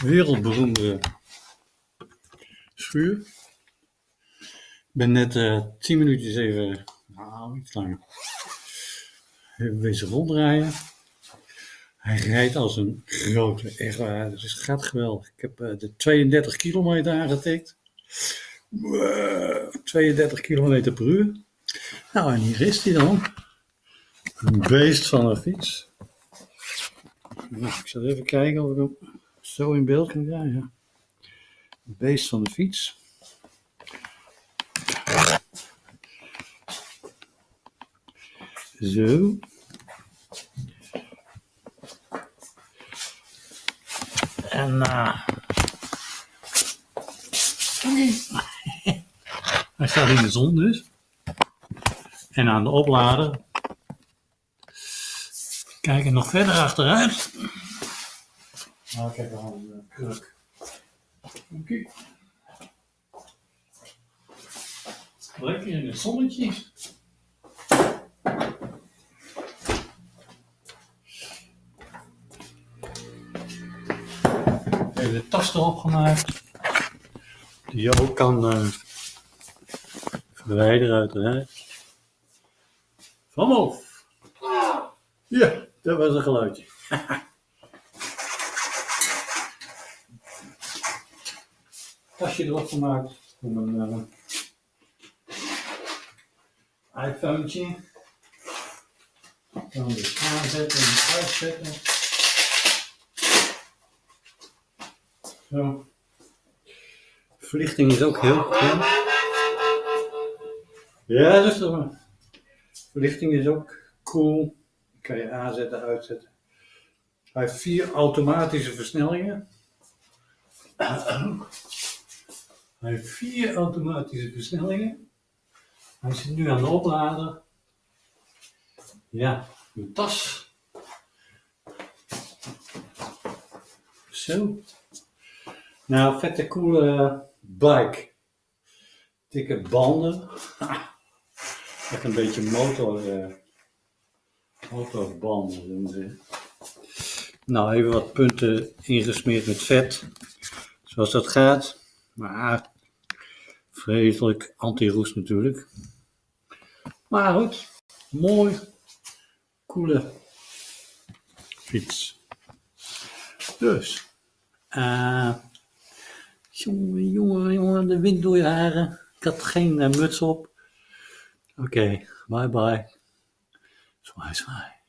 wereldberoemde schuur. Ik ben net uh, 10 minuutjes even, nou iets langer, even wezen ronddraaien. Hij rijdt als een grote, echt waar, dus gaat geweldig. Ik heb uh, de 32 kilometer aangetikt. Uh, 32 kilometer per uur. Nou, en hier is hij dan. Een beest van een fiets. Nou, ik zal even kijken of ik hem zo in beeld kan krijgen. Beest van de fiets. Zo. En uh, hij staat in de zon dus. En aan de oplader. Kijken nog verder achteruit. Nou, ik heb wel een uh, kruk. Oké. Lekker in het zonnetje. Even de tas erop gemaakt. Die je ook kan uh, verwijderen uiteraard. Van. Ja, dat was een geluidje. tasje erop gemaakt om een uh, iPhone. Dan dus aanzetten en uitzetten. Zo. Verlichting is ook heel goed. Ja, toch maar. Verlichting is ook cool. kan je aanzetten, uitzetten. Hij heeft vier automatische versnellingen. Hij heeft vier automatische versnellingen. Hij zit nu aan de oplader. Ja, mijn tas. Zo. Nou, vette coole bike. Dikke banden. Echt een beetje motor, uh, motorbanden. Nou, even wat punten ingesmeerd met vet. Zoals dat gaat. Maar vreselijk anti-roest natuurlijk. Maar goed, mooi, coole fiets. Dus, uh, jongen, jongen, jongen, de wind door je haren. Ik had geen uh, muts op. Oké, bye bye. Zwaai, zwaai.